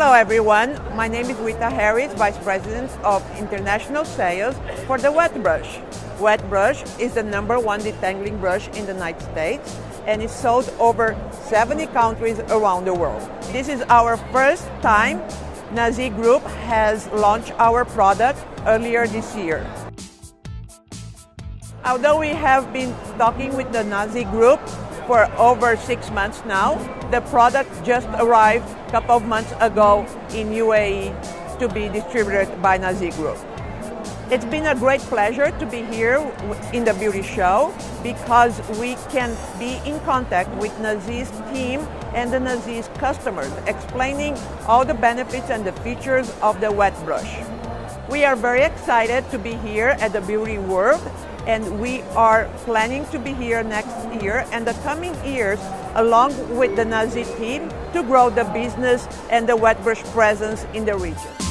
everyone, my name is Rita Harris, Vice President of International Sales for the Wet Brush. Wet Brush is the number one detangling brush in the United States and is sold over 70 countries around the world. This is our first time Nazih Group has launched our product earlier this year. Although we have been talking with the Nazih Group for over six months now, the product just arrived a couple of months ago in UAE to be distributed by Nazih Group. It's been a great pleasure to be here in the beauty show because we can be in contact with Nazih's team and the Nazih's customers, explaining all the benefits and the features of the wet brush. We are very excited to be here at the Beauty World and we are planning to be here next year and the coming years along with the Nazih team to grow the business and the wet brush presence in the region.